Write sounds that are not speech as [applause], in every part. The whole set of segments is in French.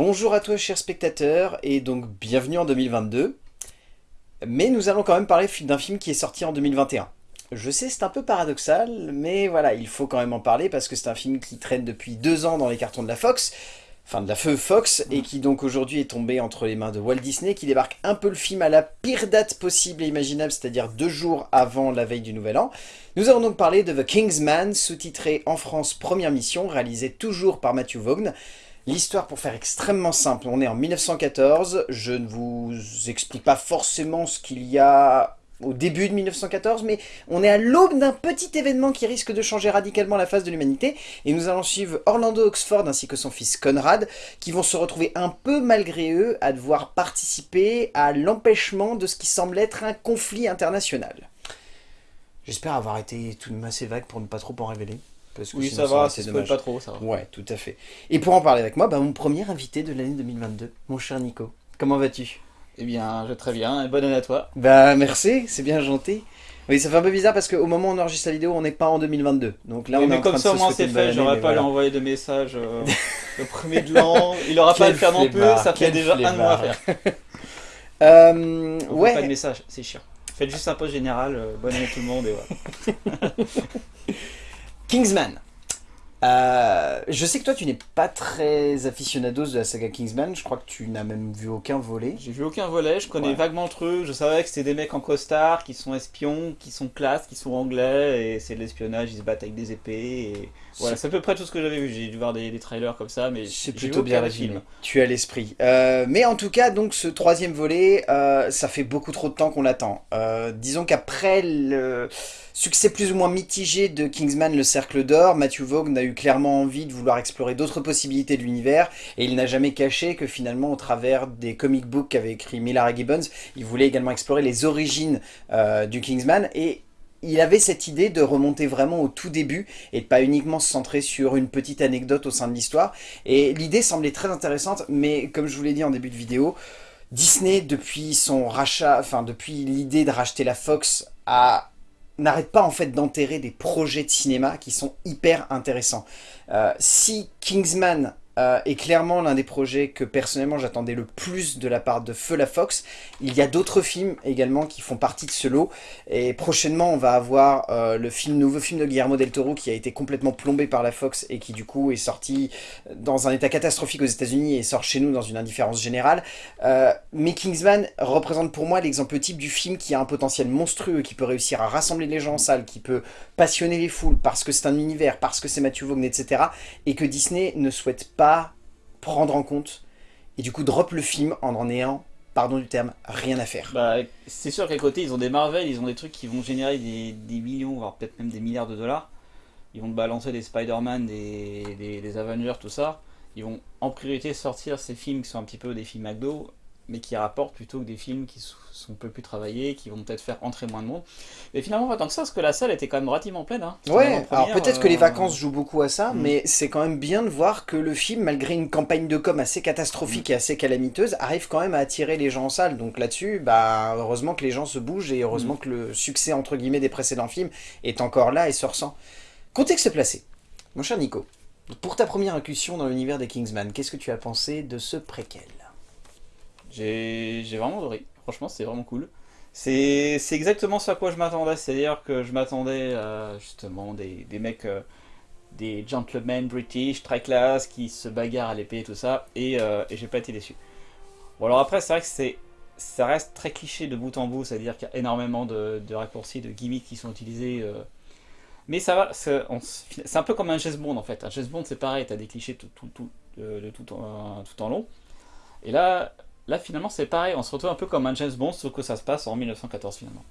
Bonjour à toi chers spectateurs, et donc bienvenue en 2022. Mais nous allons quand même parler d'un film qui est sorti en 2021. Je sais, c'est un peu paradoxal, mais voilà, il faut quand même en parler parce que c'est un film qui traîne depuis deux ans dans les cartons de la Fox, enfin de la feu Fox, et qui donc aujourd'hui est tombé entre les mains de Walt Disney, qui débarque un peu le film à la pire date possible et imaginable, c'est-à-dire deux jours avant la veille du Nouvel An. Nous allons donc parler de The Kingsman, sous-titré en France Première Mission, réalisé toujours par Matthew Vaughn. L'histoire, pour faire extrêmement simple, on est en 1914, je ne vous explique pas forcément ce qu'il y a au début de 1914, mais on est à l'aube d'un petit événement qui risque de changer radicalement la face de l'humanité, et nous allons suivre Orlando Oxford ainsi que son fils Conrad, qui vont se retrouver un peu malgré eux à devoir participer à l'empêchement de ce qui semble être un conflit international. J'espère avoir été tout de même assez vague pour ne pas trop en révéler. Parce que oui, ça va, c'est pas trop, ça va. Ouais, tout à fait. Et pour en parler avec moi, bah, mon premier invité de l'année 2022, mon cher Nico. Comment vas-tu? Eh bien, je vais très bien, et bonne année à toi. Bah merci, c'est bien gentil. Oui, ça fait un peu bizarre parce qu'au moment où on enregistre la vidéo, on n'est pas en 2022. Donc là, on est mais en comme train ça, au moins c'est fait, j'aurais pas lui envoyer de messages euh, [laughs] le premier de l'an. Il aura pas à le faire non plus, ça fait déjà un mois à faire. [laughs] euh, ouais. pas de message, c'est chiant. Faites juste un post général, euh, bonne année tout le monde et voilà. [laughs] Kingsman. Euh, je sais que toi tu n'es pas très aficionados de la saga Kingsman, je crois que tu n'as même vu aucun volet. J'ai vu aucun volet, je connais vaguement le truc, je savais que c'était des mecs en costard, qui sont espions, qui sont classe, qui sont anglais, et c'est de l'espionnage, ils se battent avec des épées, et voilà, c'est à peu près tout ce que j'avais vu, j'ai dû voir des, trailers comme ça, mais c'est plutôt bien résumé. Tu as l'esprit. Euh, mais en tout cas, donc ce troisième volet, euh, ça fait beaucoup trop de temps qu'on l'attend. disons qu'après le Succès plus ou moins mitigé de Kingsman Le Cercle d'Or, Matthew Vaughn a eu clairement envie de vouloir explorer d'autres possibilités de l'univers, et il n'a jamais caché que finalement, au travers des comic books qu'avait écrit Millar Gibbons, il voulait également explorer les origines euh, du Kingsman, et il avait cette idée de remonter vraiment au tout début et de pas uniquement se centrer sur une petite anecdote au sein de l'histoire. Et l'idée semblait très intéressante, mais comme je vous l'ai dit en début de vidéo, Disney, depuis son rachat, enfin depuis l'idée de racheter la Fox, a n'arrête pas en fait d'enterrer des projets de cinéma qui sont hyper intéressants. Euh, si Kingsman euh, est clairement l'un des projets que personnellement j'attendais le plus de la part de Feu la Fox. Il y a d'autres films également qui font partie de ce lot. Et prochainement, on va avoir euh, le film, nouveau film de Guillermo del Toro qui a été complètement plombé par la Fox et qui du coup est sorti dans un état catastrophique aux états unis et sort chez nous dans une indifférence générale. Euh, mais Kingsman représente pour moi l'exemple type du film qui a un potentiel monstrueux, qui peut réussir à rassembler les gens en salle, qui peut passionner les foules parce que c'est un univers, parce que c'est Matthew Vaughn, etc. Et que Disney ne souhaite pas prendre en compte, et du coup drop le film en en ayant, pardon du terme, rien à faire. Bah, c'est sûr qu'à côté, ils ont des Marvel, ils ont des trucs qui vont générer des, millions, voire peut-être même des milliards de dollars. Ils vont balancer des Spider-Man, des, des, Avengers, tout ça. Ils vont en priorité sortir ces films qui sont un petit peu des films McDo, mais qui rapportent plutôt que des films qui sont peu plus travaillés, qui vont peut-être faire entrer moins de monde. Mais finalement, pas tant que ça, parce que la salle était quand même relativement pleine. Hein. Ouais, alors peut-être que les euh, vacances jouent beaucoup à ça, mm. mais c'est quand même bien de voir que le film, malgré une campagne de com assez catastrophique mm. et assez calamiteuse, arrive quand même à attirer les gens en salle. Donc là-dessus, bah, heureusement que les gens se bougent et heureusement mm. que le succès, entre guillemets, des précédents films est encore là et se ressent. Contexte placé. Mon cher Nico, pour ta première incursion dans l'univers des Kingsman, qu'est-ce que tu as pensé de ce préquel? J'ai vraiment adoré. Franchement, c'est vraiment cool. C'est exactement ce à quoi je m'attendais. C'est-à-dire que je m'attendais à justement des, des mecs, euh, des gentlemen british, très classe, qui se bagarrent à l'épée et tout ça. Et, euh, et j'ai pas été déçu. Bon, alors après, c'est vrai que c'est ça reste très cliché de bout en bout, c'est-à-dire qu'il y a énormément de, de, raccourcis, de gimmicks qui sont utilisés. Euh. mais ça va, c'est un peu comme un James Bond en fait. Un James Bond c'est pareil, tu as des clichés tout, tout, tout, de, tout, en, tout en long. Et là, Là, finalement, c'est pareil. On se retrouve un peu comme un James Bond, sauf que ça se passe en 1914, finalement.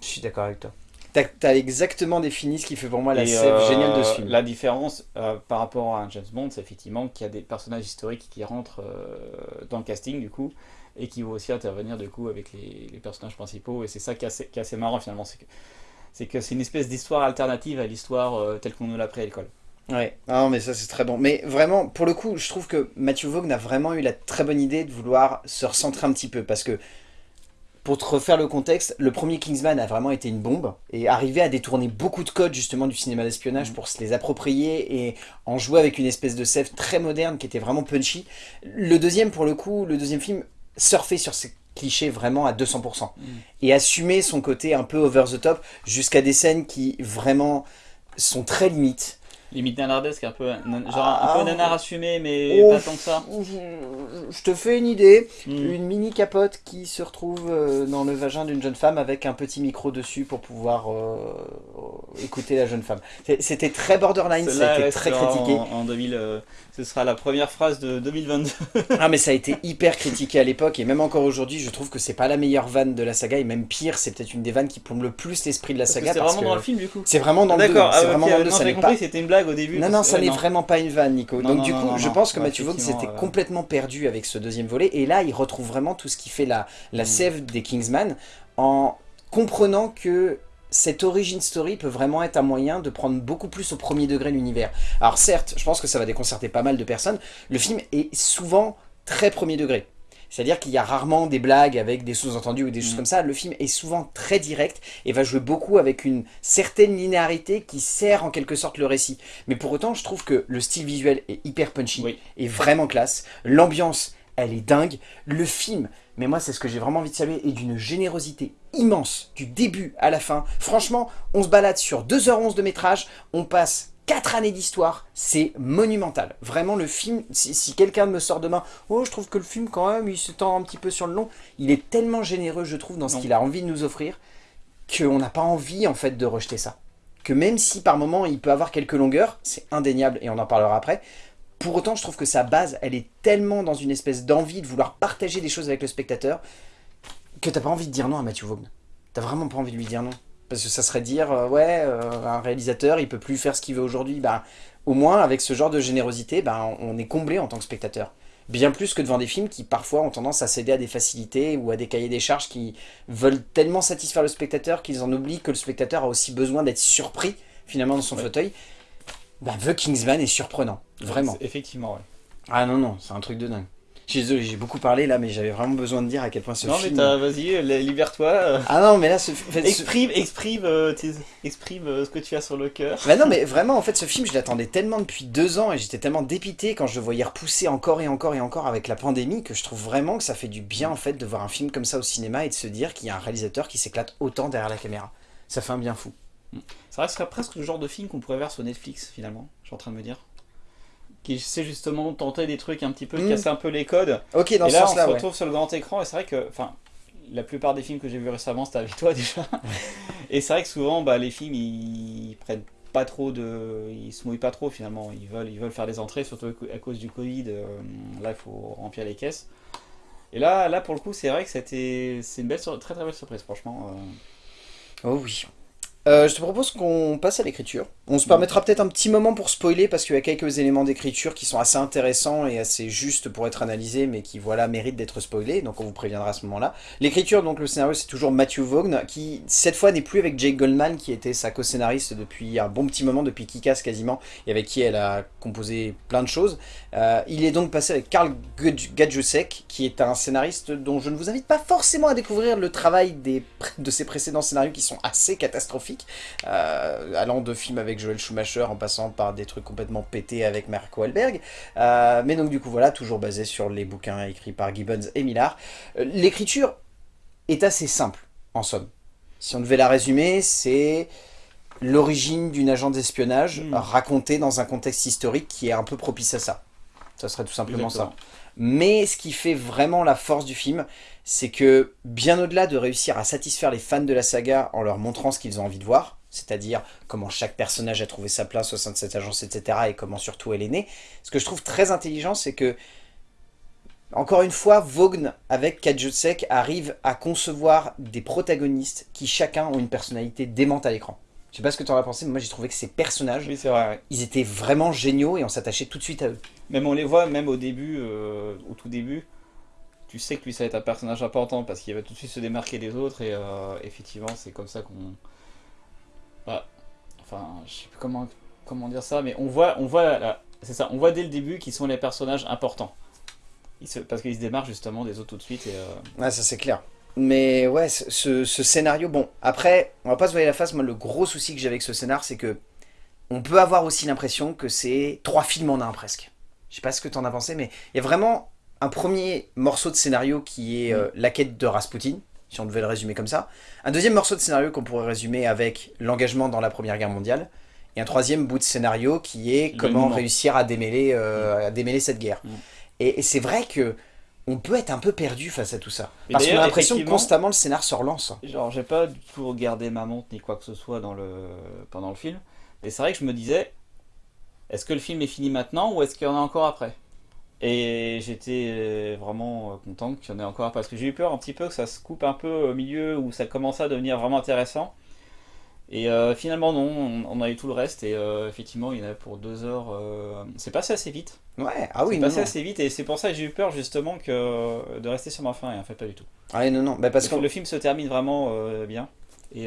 Je suis d'accord avec toi. T'as as exactement défini ce qui fait pour moi la scène euh, géniale de ce film. La différence euh, par rapport à un James Bond, c'est effectivement qu'il y a des personnages historiques qui rentrent euh, dans le casting, du coup, et qui vont aussi intervenir, du coup, avec les, personnages principaux. Et c'est ça qui est, assez, qui est assez marrant, finalement. C'est que c'est une espèce d'histoire alternative à l'histoire telle qu'on nous l'a appris à l'école. Ouais, non mais ça c'est très bon. Mais vraiment, pour le coup, je trouve que Matthew Vaughn a vraiment eu la très bonne idée de vouloir se recentrer un petit peu. Parce que pour te refaire le contexte, le premier Kingsman a vraiment été une bombe et arrivé à détourner beaucoup de codes justement du cinéma d'espionnage mm. pour se les approprier et en jouer avec une espèce de sève très moderne qui était vraiment punchy. Le deuxième, pour le coup, le deuxième film surfait sur ces clichés vraiment à 200% mm. et assumait son côté un peu over the top jusqu'à des scènes qui vraiment sont très limites Limite nanardesque, un peu, genre un peu ah. nanar assumé, mais pas tant que ça. Je te fais une idée, hmm. une mini capote qui se retrouve euh, dans le vagin d'une jeune femme avec un petit micro dessus pour pouvoir euh, écouter la jeune femme. C'était très borderline, c'était très critiqué. En, 2000, euh, ce sera la première phrase de 2022. ah mais ça a été hyper critiqué à l'époque et même encore aujourd'hui, je trouve que c'est pas la meilleure vanne de la saga et même pire, c'est peut-être une des vannes qui plombe le plus l'esprit de la saga. C'est vraiment dans le film du coup. C'est vraiment dans le 2. D'accord, ah, vraiment dans le 2. compris, c'était une blague au début. Non, non, ça n'est vraiment pas une vanne, Nico. Donc du coup, je pense que Mathieu Vaughn s'était complètement perdu avec ce deuxième volet. Et là, il retrouve vraiment tout ce qui fait la, la mm. sève des Kingsman en comprenant que cette origin story peut vraiment être un moyen de prendre beaucoup plus au premier degré l'univers. Alors certes, je pense que ça va déconcerter pas mal de personnes, le film est souvent très premier degré. C'est-à-dire qu'il y a rarement des blagues avec des sous-entendus ou des choses mm. comme ça. Le film est souvent très direct et va jouer beaucoup avec une certaine linéarité qui sert en quelque sorte le récit. Mais pour autant, je trouve que le style visuel est hyper punchy, et vraiment classe. L'ambiance, elle est dingue. Le film, mais moi c'est ce que j'ai vraiment envie de saluer, est d'une générosité immense, du début à la fin. Franchement, on se balade sur 2h11 de métrage, on passe 4 années d'histoire, c'est monumental. Vraiment, le film, si, quelqu'un me sort demain, oh, je trouve que le film, quand même, il se tend un petit peu sur le long, il est tellement généreux, je trouve, dans ce qu'il a envie de nous offrir, qu'on n'a pas envie, en fait, de rejeter ça. Que même si, par moment, il peut avoir quelques longueurs, c'est indéniable, et on en parlera après, pour autant, je trouve que sa base, elle est tellement dans une espèce d'envie de vouloir partager des choses avec le spectateur, que t'as pas envie de dire non à Matthew Vaughn. T'as vraiment pas envie de lui dire non. Parce que ça serait dire, euh, ouais, euh, un réalisateur, il peut plus faire ce qu'il veut aujourd'hui. Ben, au moins, avec ce genre de générosité, ben, on est comblé en tant que spectateur. Bien plus que devant des films qui parfois ont tendance à céder à des facilités ou à des cahiers des charges qui veulent tellement satisfaire le spectateur qu'ils en oublient que le spectateur a aussi besoin d'être surpris finalement dans son fauteuil. Ben, The Kingsman est surprenant, vraiment. Effectivement, ouais. Ah non, non, c'est un truc de dingue. Je suis désolé, j'ai beaucoup parlé là, mais j'avais vraiment besoin de dire à quel point ce film... Non mais vas-y, libère-toi. Ah non, mais là, ce... exprime, exprime, euh, exprime euh, ce que tu as sur le cœur. Bah non, mais vraiment, en fait, ce film, je l'attendais tellement depuis deux ans et j'étais tellement dépité quand je le voyais repousser encore et encore et encore avec la pandémie que je trouve vraiment que ça fait du bien en fait de voir un film comme ça au cinéma et de se dire qu'il y a un réalisateur qui s'éclate autant derrière la caméra. Ça fait un bien fou. Ça resterait presque le genre de film qu'on pourrait voir sur Netflix finalement, je suis en train de me dire qui sait justement tenter des trucs un petit peu, mm. casser un peu les codes. Ok, dans et là, on se retrouve sur le grand écran et c'est vrai que, enfin, la plupart des films que j'ai vus récemment, c'était avec toi [laughs] déjà. et c'est vrai que souvent, bah, les films, ils, prennent pas trop de, ils se mouillent pas trop finalement. Ils veulent, ils veulent faire des entrées, surtout à cause du Covid. Euh, là, il faut remplir les caisses. Et là, là pour le coup, c'est vrai que c'était, c'est une belle, très très belle surprise, franchement. Euh. Oh oui. Euh, je te propose qu'on passe à l'écriture. On se permettra peut-être un petit moment pour spoiler parce qu'il y a quelques éléments d'écriture qui sont assez intéressants et assez justes pour être analysés mais qui voilà méritent d'être spoilés donc on vous préviendra à ce moment-là. L'écriture donc le scénario c'est toujours Matthew Vaughn qui cette fois n'est plus avec Jake Goldman qui était sa co-scénariste depuis un bon petit moment, depuis Kikas quasiment et avec qui elle a composé plein de choses. Euh, il est donc passé avec Karl Gadjusek qui est un scénariste dont je ne vous invite pas forcément à découvrir le travail des, de ses précédents scénarios qui sont assez catastrophiques euh, allant de films avec Joel Schumacher en passant par des trucs complètement pétés avec Mark Wahlberg. Euh, mais donc du coup voilà, toujours basé sur les bouquins écrits par Gibbons et Millard. Euh, l'écriture est assez simple, en somme. Si on devait la résumer, c'est l'origine d'une agent d'espionnage hmm. racontée dans un contexte historique qui est un peu propice à ça. Ça serait tout simplement ça. Mais ce qui fait vraiment la force du film, c'est que bien au-delà de réussir à satisfaire les fans de la saga en leur montrant ce qu'ils ont envie de voir, c'est-à-dire comment chaque personnage a trouvé sa place au sein de cette agence, etc., et comment surtout elle est née, ce que je trouve très intelligent, c'est que, encore une fois, Vaughn, avec Kajutsek, arrive à concevoir des protagonistes qui chacun ont une personnalité démente à l'écran. Je sais pas ce que tu en as pensé, mais moi j'ai trouvé que ces personnages, ils étaient vraiment géniaux et on s'attachait tout de suite à eux. Même on les voit, même au début, euh, au tout début, tu sais que lui ça va être un personnage important parce qu'il va tout de suite se démarquer des autres et euh, effectivement c'est comme ça qu'on... Bah, enfin, je sais plus comment, comment dire ça, mais on voit, on voit, c'est ça, on voit dès le début qu'ils sont les personnages importants. parce qu'ils se démarquent justement des autres tout de suite. Et, euh, Ouais, ça c'est clair. Mais ouais, ce, ce, scénario, bon, après, on va pas se voir la face, moi le gros souci que j'ai avec ce scénar, c'est que on peut avoir aussi l'impression que c'est trois films en un presque. Je sais pas ce que tu en as pensé, mais il y a vraiment un premier morceau de scénario qui est euh, la quête de Rasputin, si on devait le résumer comme ça. Un deuxième morceau de scénario qu'on pourrait résumer avec l'engagement dans la Première Guerre mondiale. Et un troisième bout de scénario qui est comment réussir à démêler, euh, à démêler cette guerre. Mm. Et, c'est vrai que on peut être un peu perdu face à tout ça. Parce qu'on a l'impression que constamment le scénar se relance. Genre, j'ai pas du tout regardé ma montre ni quoi que ce soit dans le... pendant le film. Et c'est vrai que je me disais, est-ce que le film est fini maintenant ou est-ce qu'il y en a encore après? Et j'étais vraiment content qu'il y en ait encore parce que j'ai eu peur un petit peu que ça se coupe un peu au milieu où ça commençait à devenir vraiment intéressant. Et euh, finalement non, on, a eu tout le reste et euh, effectivement il y en a pour deux heures. Euh, c'est passé assez vite. Ouais, ah oui, c'est passé assez vite et c'est pour ça que j'ai eu peur justement que de rester sur ma fin et en fait pas du tout. Ah non non, bah, parce, que le film se termine vraiment bien et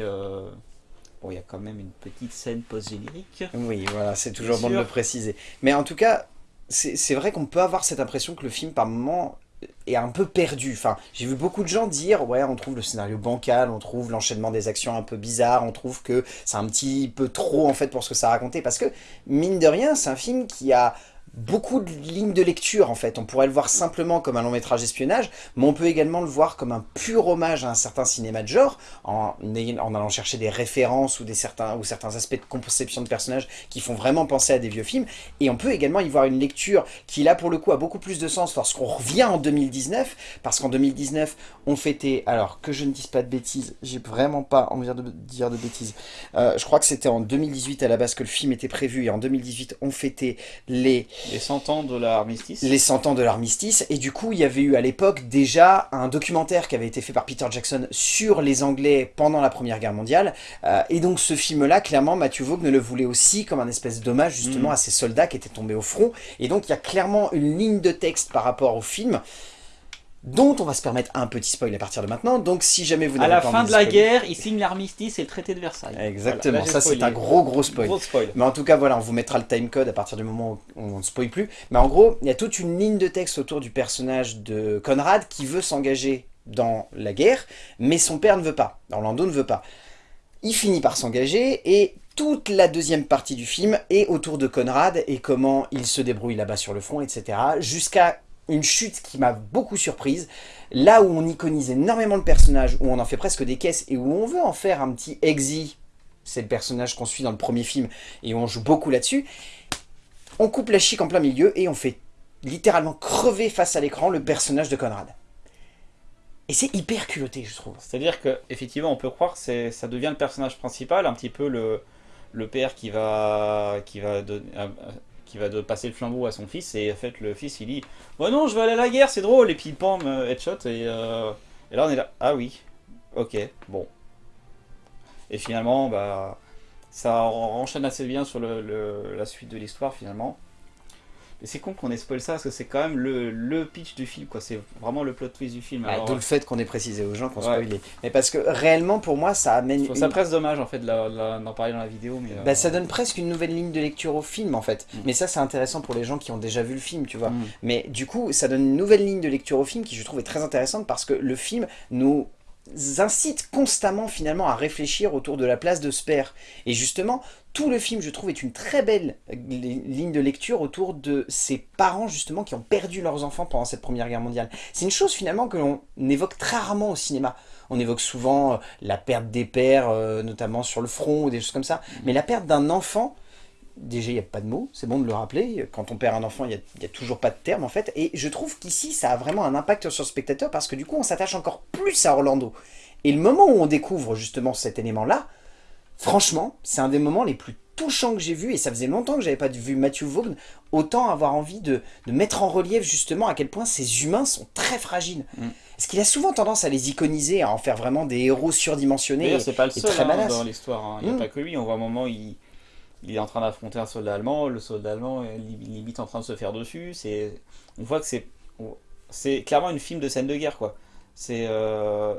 Bon, il y a quand même une petite scène post-générique. Oui, voilà, c'est toujours bon de le préciser. Mais en tout cas, c'est vrai qu'on peut avoir cette impression que le film, par moments, est un peu perdu. Enfin, j'ai vu beaucoup de gens dire, ouais, on trouve le scénario bancal, on trouve l'enchaînement des actions un peu bizarre, on trouve que c'est un petit peu trop, en fait, pour ce que ça a raconté. Parce que, mine de rien, c'est un film qui a beaucoup de lignes de lecture en fait. On pourrait le voir simplement comme un long métrage espionnage, mais on peut également le voir comme un pur hommage à un certain cinéma de genre, en, allant chercher des références ou, des certains, ou certains aspects de conception de personnages qui font vraiment penser à des vieux films. Et on peut également y voir une lecture qui là pour le coup a beaucoup plus de sens lorsqu'on revient en 2019, parce qu'en 2019 on fêtait, alors que je ne dise pas de bêtises, j'ai vraiment pas envie de dire de bêtises, euh, je crois que c'était en 2018 à la base que le film était prévu, et en 2018 on fêtait les les 100 ans de l'armistice. Les 100 ans de l'armistice. Et du coup, il y avait eu à l'époque déjà un documentaire qui avait été fait par Peter Jackson sur les Anglais pendant la Première Guerre mondiale. Euh, et donc ce film-là, clairement, Matthew Vaughn le voulait aussi comme un espèce d'hommage justement mm. à ces soldats qui étaient tombés au front. Et donc il y a clairement une ligne de texte par rapport au film dont on va se permettre un petit spoil à partir de maintenant. Donc si jamais vous n'avez pas À la fin de la guerre, il signe l'armistice et le traité de Versailles. Exactement, ça c'est un gros gros spoil. Mais en tout cas, voilà, on vous mettra le timecode à partir du moment où on ne spoil plus. Mais en gros, il y a toute une ligne de texte autour du personnage de Conrad qui veut s'engager dans la guerre, mais son père ne veut pas. Orlando ne veut pas. Il finit par s'engager et toute la deuxième partie du film est autour de Conrad et comment il se débrouille là-bas sur le front, etc. Jusqu'à une chute qui m'a beaucoup surprise. Là où on iconise énormément le personnage, où on en fait presque des caisses et où on veut en faire un petit exi, c'est le personnage qu'on suit dans le premier film et on joue beaucoup là-dessus, on coupe la chic en plein milieu et on fait littéralement crever face à l'écran le personnage de Conrad. Et c'est hyper culotté, je trouve. C'est-à-dire que effectivement, on peut croire que ça devient le personnage principal, un petit peu le, le père qui va, qui va donner, qui va passer le flambeau à son fils, et en fait le fils il dit « Oh non, je vais aller à la guerre, c'est drôle !» Et puis pam, euh, headshot, et, euh, et là on est là « Ah oui, ok, bon. » Et finalement, bah, ça enchaîne assez bien sur le, la suite de l'histoire finalement c'est con qu'on ait spoilé ça, parce que c'est quand même le, pitch du film, quoi. C'est vraiment le plot twist du film. D'où le fait qu'on ait précisé aux gens qu'on spoilait. Mais parce que réellement, pour moi, ça amène... Ça presque dommage, en fait, d'en parler dans la vidéo. Mais, bah, ça donne presque une nouvelle ligne de lecture au film, en fait. Mm. Mais ça, c'est intéressant pour les gens qui ont déjà vu le film, tu vois. Mm. Mais du coup, ça donne une nouvelle ligne de lecture au film qui, je trouve, est très intéressante parce que le film nous incite constamment finalement à réfléchir autour de la place de Sper. Et justement, tout le film, je trouve, est une très belle ligne de lecture autour de ces parents justement qui ont perdu leurs enfants pendant cette première guerre mondiale. C'est une chose finalement que l'on évoque très rarement au cinéma. On évoque souvent euh, la perte des pères, euh, notamment sur le front ou des choses comme ça. Mais la perte d'un enfant, déjà il n'y a pas de mots, c'est bon de le rappeler, quand on perd un enfant il n'y a, toujours pas de terme en fait, et je trouve qu'ici ça a vraiment un impact sur le spectateur parce que du coup on s'attache encore plus à Orlando. Et le moment où on découvre justement cet élément là, franchement c'est un des moments les plus touchants que j'ai vu, et ça faisait longtemps que j'avais pas vu Matthew Vaughn, autant avoir envie de, mettre en relief justement à quel point ces humains sont très fragiles. Mm. Parce qu'il a souvent tendance à les iconiser, à en faire vraiment des héros surdimensionnés. c'est pas le seul très hein, dans l'histoire, hein. il n'y a mm. pas que lui, on voit un moment il il est en train d'affronter un soldat allemand, le soldat allemand est limite en train de se faire dessus, c'est on voit que c'est c'est clairement une film de scène de guerre quoi. C'est euh,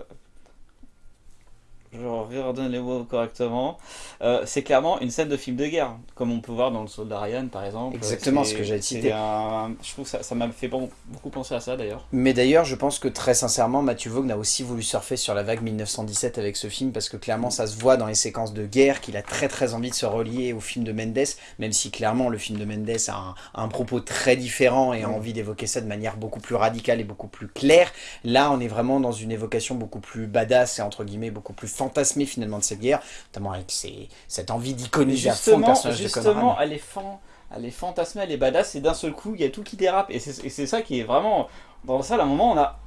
je redonne les mots correctement, euh, c'est clairement une scène de film de guerre, comme on peut voir dans le Soldat Ryan par exemple. Exactement ce que j'allais citer. un- Je trouve que ça m'a fait beaucoup penser à ça d'ailleurs. Mais d'ailleurs, je pense que très sincèrement, Matthew Vaughn a aussi voulu surfer sur la vague 1917 avec ce film, parce que clairement, ça se voit dans les séquences de guerre qu'il a très très envie de se relier au film de Mendes, même si clairement le film de Mendes a un, un propos très différent et a Mm. envie d'évoquer ça de manière beaucoup plus radicale et beaucoup plus claire. Là, on est vraiment dans une évocation beaucoup plus badass et entre guillemets beaucoup plus fantasmée finalement de cette guerre, notamment avec cette envie d'iconiser à fond le Justement, personnage de justement Conrad. elle est fan, elle est fantasmée, elle est badass, et d'un seul coup, il y a tout qui dérape. Et c'est ça qui est vraiment. Dans ça, à un moment, on a.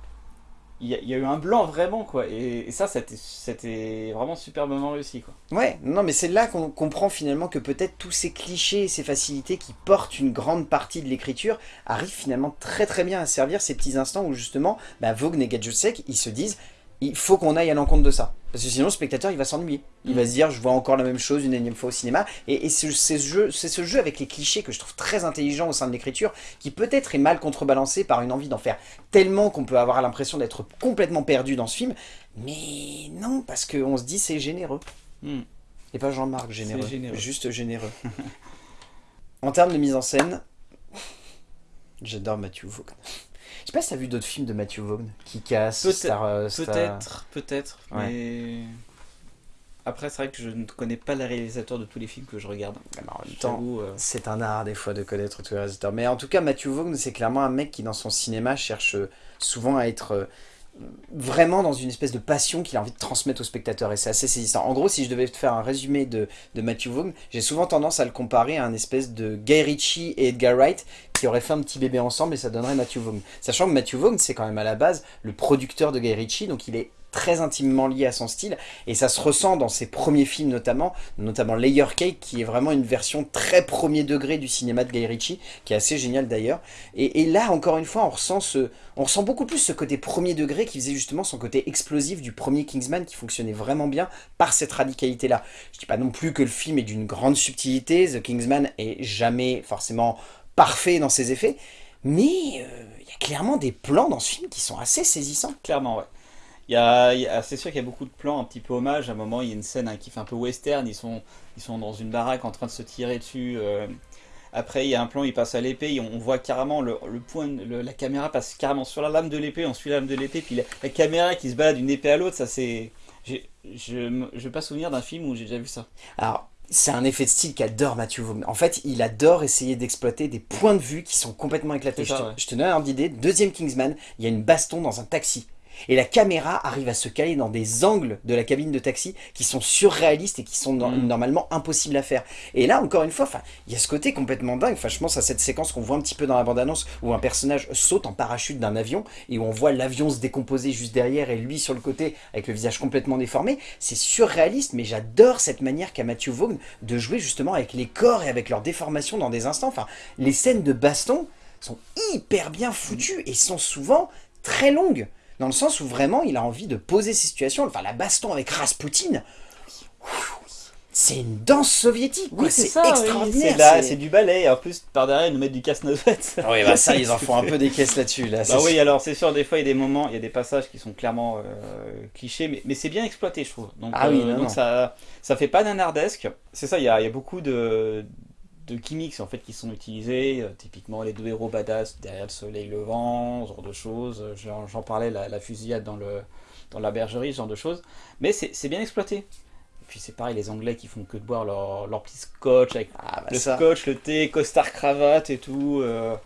Il y, a, il y a eu un blanc vraiment, quoi. Et, et ça, c'était- vraiment superbement réussi, quoi. Ouais, non, mais c'est là qu'on comprend finalement que peut-être tous ces clichés et ces facilités qui portent une grande partie de l'écriture arrivent finalement très très bien à servir ces petits instants où justement, bah, Vogue et Gadjusek, ils se disent il faut qu'on aille à l'encontre de ça. Parce que sinon, le spectateur, il va s'ennuyer. Il va se dire, je vois encore la même chose une énième fois au cinéma. Et, et c'est ce, jeu- ce jeu avec les clichés que je trouve très intelligent au sein de l'écriture, qui peut-être est mal contrebalancé par une envie d'en faire tellement qu'on peut avoir l'impression d'être complètement perdu dans ce film. Mais non, parce qu'on se dit, c'est généreux. Hmm. Et pas Jean-Marc généreux, juste généreux. [laughs] en termes de mise en scène, j'adore Matthew Vaughn. Je sais pas si t'as vu d'autres films de Matthew Vaughn qui cassent Peut-être- Star, euh, Star- Peut-être, peut-être, Ouais. mais. Après, c'est vrai que je ne connais pas les réalisateurs de tous les films que je regarde. En même temps, euh, c'est un art des fois de connaître tous les réalisateurs. Mais en tout cas, Matthew Vaughn, c'est clairement un mec qui dans son cinéma cherche euh, souvent à être euh, vraiment dans une espèce de passion qu'il a envie de transmettre au spectateur et c'est assez saisissant. En gros, si je devais te faire un résumé de, de Matthew Vaughn, j'ai souvent tendance à le comparer à un espèce de Guy Ritchie et Edgar Wright qui auraient fait un petit bébé ensemble et ça donnerait Matthew Vaughn. Sachant que Matthew Vaughn, c'est quand même à la base le producteur de Guy Ritchie, donc il est très intimement lié à son style et ça se ressent dans ses premiers films notamment, notamment Layer Cake qui est vraiment une version très premier degré du cinéma de Guy Ritchie qui est assez génial d'ailleurs et, là encore une fois on ressent, on ressent beaucoup plus ce côté premier degré qui faisait justement son côté explosif du premier Kingsman qui fonctionnait vraiment bien par cette radicalité là. Je dis pas non plus que le film est d'une grande subtilité, The Kingsman est jamais forcément parfait dans ses effets mais euh, il y a clairement des plans dans ce film qui sont assez saisissants. Clairement, ouais. Il y a, c'est sûr qu'il y a beaucoup de plans un petit peu hommage. À un moment, il y a une scène hein, qui fait un peu western. Ils sont, ils sont dans une baraque en train de se tirer dessus. euh. Après, il y a un plan, il passe à l'épée. On on voit carrément le, le point, le- la caméra passe carrément sur la lame de l'épée. On suit la lame de l'épée. Puis la, la caméra qui se balade d'une épée à l'autre, ça c'est. Je ne vais pas souvenir d'un film où j'ai déjà vu ça. Alors, c'est un effet de style qu'adore Matthew Vaughn. En fait, il adore essayer d'exploiter des points de vue qui sont complètement éclatés. Ça, je, te, ouais. je te donne un ordre d'idée. Deuxième Kingsman, il y a une baston dans un taxi. Et la caméra arrive à se caler dans des angles de la cabine de taxi qui sont surréalistes et qui sont no- Mm. normalement impossibles à faire. Et là, encore une fois, il y a ce côté complètement dingue. Enfin, je pense à cette séquence qu'on voit un petit peu dans la bande-annonce où un personnage saute en parachute d'un avion et où on voit l'avion se décomposer juste derrière et lui sur le côté avec le visage complètement déformé. C'est surréaliste, mais j'adore cette manière qu'a Matthew Vaughn de jouer justement avec les corps et avec leur déformation dans des instants. Enfin, les scènes de baston sont hyper bien foutues et sont souvent très longues. Dans le sens où vraiment il a envie de poser ces situations. Enfin, la baston avec Rasputin, c'est une danse soviétique. quoi. c'est extraordinaire. C'est là, c'est- c'est du ballet. Et en plus, par derrière, ils nous mettent du casse-noisette. Oui, bah ça, ils en font un [laughs] peu des caisses là-dessus. Là. Bah oui, alors c'est sûr, des fois il y a des moments, il y a des passages qui sont clairement euh, clichés, mais, mais c'est bien exploité, je trouve. Donc, Ah oui, euh, non, donc non. ça ça fait pas nanardesque. C'est ça, il y a, il y a beaucoup de, de gimmicks en fait qui sont utilisés. euh, typiquement les deux héros badass derrière le soleil levant, ce genre de choses. Euh, J'en parlais, la, la fusillade dans, le, dans la bergerie, ce genre de choses. Mais c'est c'est bien exploité. Et puis c'est pareil, les Anglais qui font que de boire leur, leur petit scotch avec Ah, bah le ça. scotch, le thé, costard, cravate et tout. euh,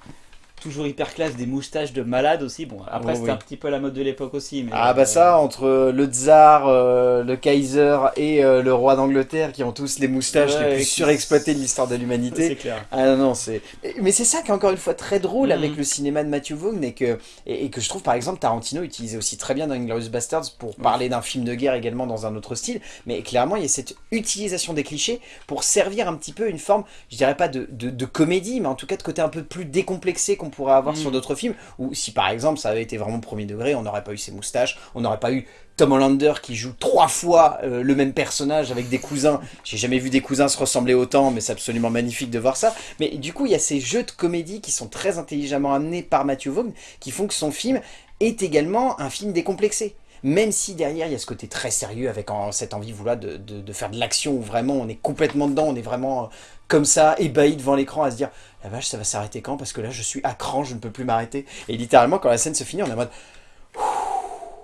toujours hyper classe, des moustaches de malade aussi. Bon, après c'était oui. un petit peu la mode de l'époque aussi. Mais, Ah bah euh, ça, entre le tsar, euh, le Kaiser et euh, le roi d'Angleterre qui ont tous les moustaches Ouais, les plus surexploitées de l'histoire de l'humanité. c'est clair. Ah non, non, c'est... Mais c'est ça qui est encore une fois très drôle avec le cinéma de Matthew Vaughn et que, et, et que je trouve par exemple Tarantino utilisait aussi très bien dans Inglourious Basterds pour parler d'un film de guerre également dans un autre style. Mais clairement, il y a cette utilisation des clichés pour servir un petit peu une forme, je dirais pas de, de, de comédie, mais en tout cas de côté un peu plus décomplexé qu'on pourrait avoir sur d'autres films. Ou si par exemple ça avait été vraiment premier degré, on n'aurait pas eu ces moustaches, on n'aurait pas eu Tom Hollander qui joue trois fois euh, le même personnage avec des cousins. [laughs] J'ai jamais vu des cousins se ressembler autant, mais c'est absolument magnifique de voir ça. Mais du coup, il y a ces jeux de comédie qui sont très intelligemment amenés par Matthew Vaughn, qui font que son film est également un film décomplexé. Même si derrière il y a ce côté très sérieux avec cette envie voilà, de, de, faire de l'action où vraiment on est complètement dedans, on est vraiment euh, comme ça, ébahi devant l'écran à se dire « La vache, ça va s'arrêter quand? Parce que là, je suis à cran, je ne peux plus m'arrêter. » Et littéralement, quand la scène se finit, on est en mode «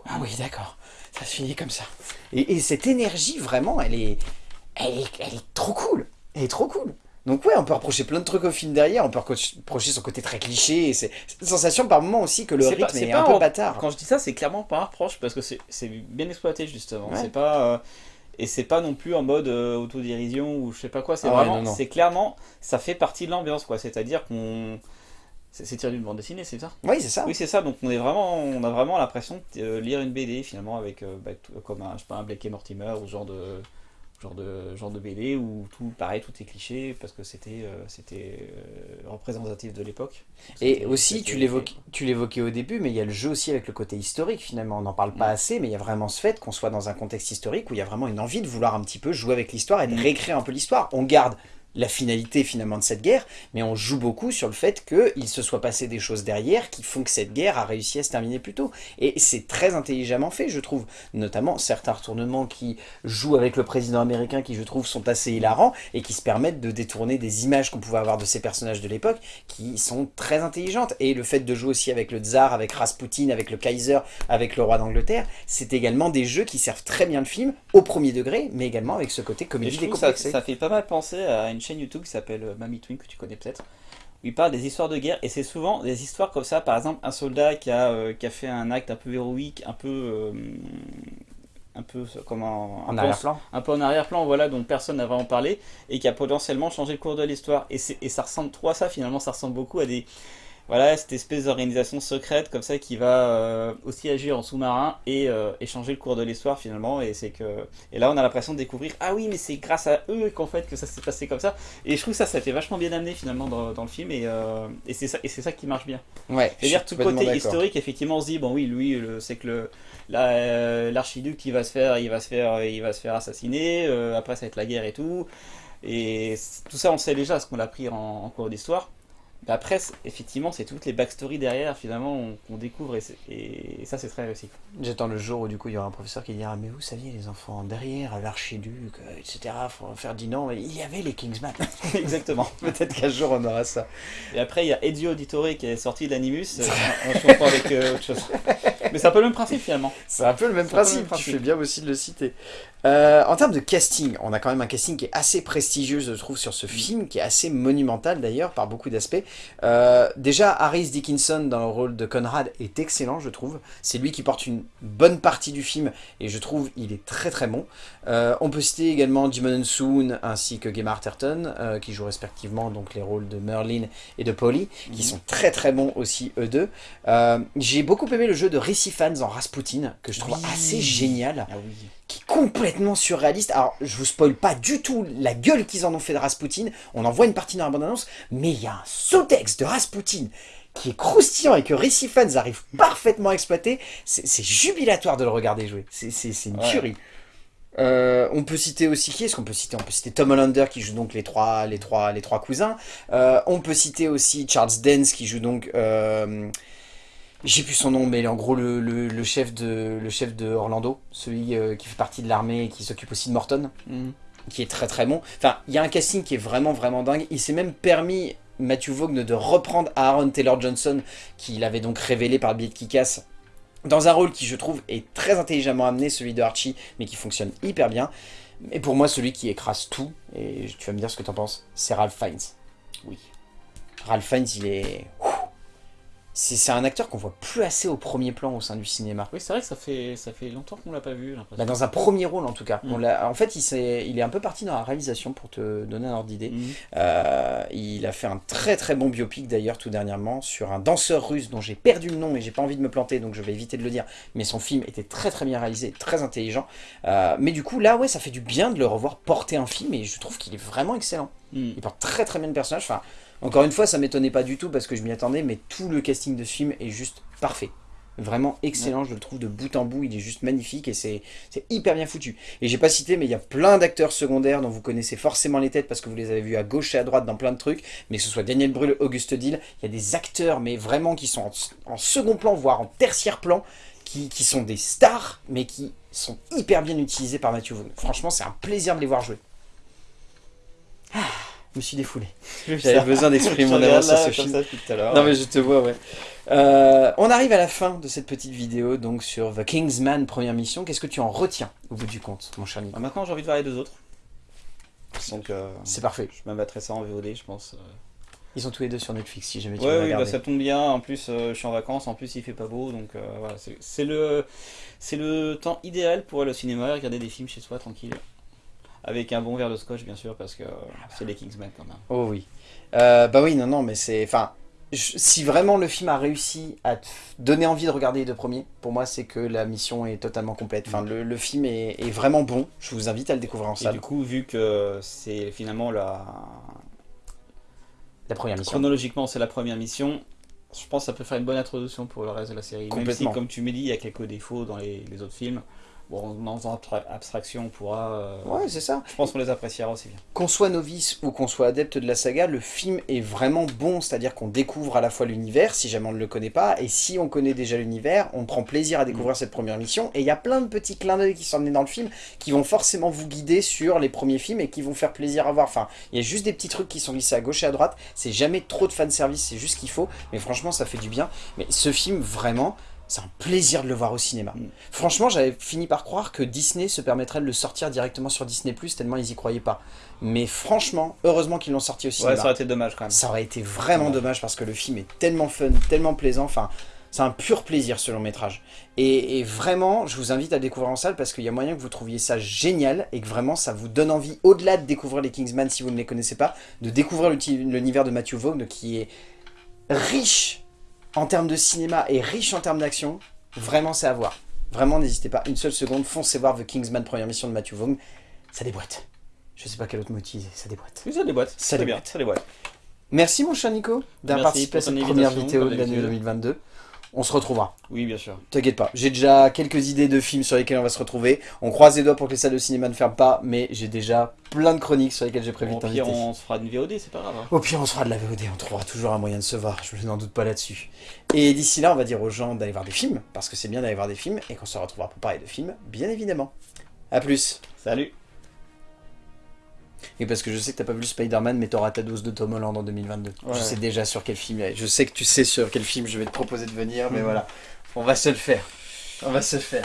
Ah oui, d'accord, ça se finit comme ça. » Et, cette énergie, vraiment, elle est, elle est, elle est trop cool. Elle est trop cool. Donc ouais, on peut reprocher plein de trucs au film derrière, on peut reprocher son côté très cliché, c'est une sensation par moment aussi que le rythme est, un peu bâtard. Quand je dis ça, c'est clairement pas un reproche, parce que c'est bien exploité justement, c'est pas... Euh, et c'est pas non plus en mode euh, autodérision ou je sais pas quoi, c'est ah vraiment, c'est clairement, ça fait partie de l'ambiance quoi, c'est-à-dire qu'on... C'est tiré d'une bande dessinée, c'est ça? Oui, c'est ça. Oui, c'est ça. Donc on est vraiment, on a vraiment l'impression de euh, lire une BD finalement avec, bah, comme un, je sais pas, un Blake et Mortimer ou ce genre de, genre de, genre de BD où tout, pareil, tout est cliché parce que c'était euh, c'était euh, représentatif de l'époque. Et aussi, tu l'évoquais au début, mais il y a le jeu aussi avec le côté historique finalement. On n'en parle pas mm. assez, mais il y a vraiment ce fait qu'on soit dans un contexte historique où il y a vraiment une envie de vouloir un petit peu jouer avec l'histoire et de mm. réécrire un peu l'histoire. On garde la finalité finalement de cette guerre, mais on joue beaucoup sur le fait qu'il se soit passé des choses derrière qui font que cette guerre a réussi à se terminer plus tôt. Et c'est très intelligemment fait, je trouve. Notamment certains retournements qui jouent avec le président américain, qui je trouve sont assez hilarants, et qui se permettent de détourner des images qu'on pouvait avoir de ces personnages de l'époque, qui sont très intelligentes. Et le fait de jouer aussi avec le tsar, avec Rasputin, avec le Kaiser, avec le roi d'Angleterre, c'est également des jeux qui servent très bien le film, au premier degré, mais également avec ce côté comédie décomplexée. Ça, ça fait pas mal penser à une chaîne YouTube qui s'appelle euh, Mamie Twin, que tu connais peut-être, où il parle des histoires de guerre, et c'est souvent des histoires comme ça, par exemple un soldat qui a, euh, qui a fait un acte un peu héroïque, un peu... Euh, un peu comme en, en arrière-plan. un peu en arrière-plan voilà dont personne n'a vraiment parlé et qui a potentiellement changé le cours de l'histoire. Et, et ça ressemble trop à ça finalement ça ressemble beaucoup à des voilà, cette espèce d'organisation secrète comme ça qui va euh, aussi agir en sous-marin et, euh, changer le cours de l'histoire finalement. Et c'est que et là on a l'impression de découvrir ah oui mais c'est grâce à eux qu'en fait que ça s'est passé comme ça. Et je trouve ça ça fait vachement bien amené finalement dans, le film et, euh, et c'est ça et c'est ça qui marche bien. Ouais. C'est-à-dire tout côté historique effectivement on se dit bon oui lui c'est que le l'archiduc il va se faire il va se faire il va se faire assassiner après ça va être la guerre et tout. Et tout ça on sait déjà ce qu'on a pris en cours d'histoire après, effectivement, c'est toutes les backstories derrière, finalement, qu'on découvre, et, ça, c'est très réussi. J'attends le jour où, du coup, il y aura un professeur qui dira « Mais vous saviez, les enfants, derrière l'archiduc, euh, etc., Ferdinand, il y avait les Kingsman. [laughs] » Exactement. [laughs] Peut-être qu'un jour, on aura ça. Et après, il y a Eddie Auditore qui est sorti d'Animus, euh, on se comprend avec euh, autre chose. Mais c'est un peu le même principe, finalement. C'est un peu le même principe, tu fais bien aussi de le citer. en termes de casting, on a quand même un casting qui est assez prestigieux, je trouve, sur ce film, qui est assez monumental, d'ailleurs, par beaucoup d'aspects. Euh, déjà, Harris Dickinson dans le rôle de Conrad est excellent, je trouve. C'est lui qui porte une bonne partie du film et je trouve il est très très bon. Euh, on peut citer également Jimon Soon ainsi que Gemma Arterton euh, qui jouent respectivement donc les rôles de Merlin et de Polly qui mhm. sont très très bons aussi eux deux. J'ai beaucoup aimé le jeu de Fans en Rasputin que je trouve assez génial. Ah qui est complètement surréaliste. Alors, je vous spoil pas du tout la gueule qu'ils en ont fait de Rasputin. On en voit une partie dans la bande-annonce, mais il y a un sous-texte de Rasputin qui est croustillant et que Récit Fans arrive parfaitement à exploiter. C'est jubilatoire de le regarder jouer. C'est une tuerie. Euh, on peut citer aussi qui est-ce qu'on peut citer? On peut citer Tom Hollander qui joue donc les trois, les trois, les trois cousins. Euh, on peut citer aussi Charles Dance qui joue donc euh, j'ai plus son nom, mais en gros le, chef, de, le chef de Orlando, celui euh, qui fait partie de l'armée et qui s'occupe aussi de Morton, mhm. qui est très très bon. Enfin, il y a un casting qui est vraiment vraiment dingue. Il s'est même permis, Matthew Vaughn, de reprendre Aaron Taylor-Johnson, qu'il avait donc révélé par le biais de Kikas, dans un rôle qui, je trouve, est très intelligemment amené, celui de Archie, mais qui fonctionne hyper bien. Mais pour moi, celui qui écrase tout, et tu vas me dire ce que tu en penses, c'est Ralph Fiennes. Oui. Ralph Fiennes, il est c'est un acteur qu'on voit plus assez au premier plan au sein du cinéma. Oui, c'est vrai que ça fait, ça fait longtemps qu'on l'a pas vu. Bah, dans un premier rôle en tout cas. Mm. en fait, il, est, il est un peu parti dans la réalisation pour te donner un ordre d'idée. Mm. Euh, il a fait un très très bon biopic d'ailleurs tout dernièrement sur un danseur russe dont j'ai perdu le nom mais j'ai pas envie de me planter donc je vais éviter de le dire. Mais son film était très très bien réalisé, très intelligent. Euh, mais du coup là ouais ça fait du bien de le revoir porter un film et je trouve qu'il est vraiment excellent. Mm. Il porte très très bien le personnage. Enfin, encore une fois, ça m'étonnait pas du tout parce que je m'y attendais, mais tout le casting de ce film est juste parfait. Vraiment excellent, je le trouve de bout en bout, il est juste magnifique et c'est hyper bien foutu. Et j'ai pas cité, mais il y a plein d'acteurs secondaires dont vous connaissez forcément les têtes parce que vous les avez vus à gauche et à droite dans plein de trucs, mais que ce soit Daniel Brühl, Auguste Dill, il y a des acteurs, mais vraiment qui sont en, second plan, voire en tertiaire plan, qui, qui sont des stars, mais qui sont hyper bien utilisés par Matthew Vaughn. Franchement, c'est un plaisir de les voir jouer. Ah, me suis défoulé. [laughs] J'avais besoin d'exprimer [laughs] mon amour sur ce film. Non mais je te vois, ouais. Euh, on arrive à la fin de cette petite vidéo, donc sur The Kingsman, première mission. Qu'est-ce que tu en retiens au bout du compte, mon cher Nico Ah, Maintenant, j'ai envie de voir les deux autres. Donc, euh, C'est parfait. je me mettrai ça en VOD, je pense. euh. Ils sont tous les deux sur Netflix, si jamais tu Ouais, veux oui, bah, regarder. ça tombe bien. En plus, euh, je suis en vacances. En plus, il fait pas beau. Donc, voilà. c'est- C'est le, c'est le temps idéal pour aller au cinéma et regarder des films chez soi, tranquille. Avec un bon verre de scotch, bien sûr, parce que euh, c'est les Kingsmen quand même. Oh oui. Euh, bah oui, non, non, mais c'est... Enfin, si vraiment le film a réussi à te donner envie de regarder les deux premiers, pour moi, c'est que la mission est totalement complète. Enfin, le, le film est, est vraiment bon. Je vous invite à le découvrir en Et du coup, vu que c'est finalement la. La première mission. Chronologiquement, c'est la première mission. Je pense que ça peut faire une bonne introduction pour le reste de la série. Même si, Complètement. comme tu me dis, il y a quelques défauts dans les, les autres films. Bon, en faisant abstra- abstraction, on pourra. euh, Ouais, c'est ça. Je pense qu'on les appréciera aussi bien. Qu'on soit novice ou qu'on soit adepte de la saga, le film est vraiment bon, c'est-à-dire qu'on découvre à la fois l'univers, si jamais on ne le connaît pas, et si on connaît déjà l'univers, on prend plaisir à découvrir cette première mission, et il y a plein de petits clins d'œil qui sont amenés dans le film, qui vont forcément vous guider sur les premiers films, et qui vont faire plaisir à voir. Enfin, il y a juste des petits trucs qui sont glissés à gauche et à droite, c'est jamais trop de fanservice, c'est juste ce qu'il faut, mais franchement, ça fait du bien. Mais ce film, vraiment... C'est un plaisir de le voir au cinéma. Mm. Franchement, j'avais fini par croire que Disney se permettrait de le sortir directement sur Disney+, tellement ils y croyaient pas. Mais franchement, heureusement qu'ils l'ont sorti au cinéma. Ouais, ça aurait été dommage quand même. Ça aurait été vraiment Ouais. dommage parce que le film est tellement fun, tellement plaisant. Enfin, c'est un pur plaisir ce long métrage. Et, et vraiment, je vous invite à le découvrir en salle parce qu'il y a moyen que vous trouviez ça génial et que vraiment ça vous donne envie, au-delà de découvrir les Kingsman si vous ne les connaissez pas, de découvrir l'univers de Matthew Vaughn qui est riche en termes de cinéma et riche en termes d'action. Vraiment, c'est à voir. Vraiment, n'hésitez pas une seule seconde, foncez voir The Kingsman première mission de Matthew Vaughn. Ça déboîte. Je sais pas quel autre mot utiliser, ça déboîte. Oui, ça déboîte. Ça bien, déboîte. ça déboîte. Merci mon cher Nico d'avoir participé à cette première vidéo de l'année d'habitude. 2022. On se retrouvera. Oui, bien sûr. T'inquiète pas, j'ai déjà quelques idées de films sur lesquels on va se retrouver. On croise les doigts pour que les salles de cinéma ne ferment pas, mais j'ai déjà plein de chroniques sur lesquelles j'ai prévu Au de t'inviter. pire, on se fera une VOD, c'est pas grave. hein. Au pire, on se fera de la VOD, on trouvera toujours un moyen de se voir, je n'en doute pas là-dessus. Et d'ici là, on va dire aux gens d'aller voir des films, parce que c'est bien d'aller voir des films, et qu'on se retrouvera pour parler de films, bien évidemment. A plus Salut. Et parce que je sais que t'as pas vu Spider-Man, mais t'auras ta dose de Tom Holland en 2022. Je sais déjà sur quel film. Je sais que tu sais sur quel film je vais te proposer de venir, mais Mhm. voilà. On va se le faire. On va se le faire.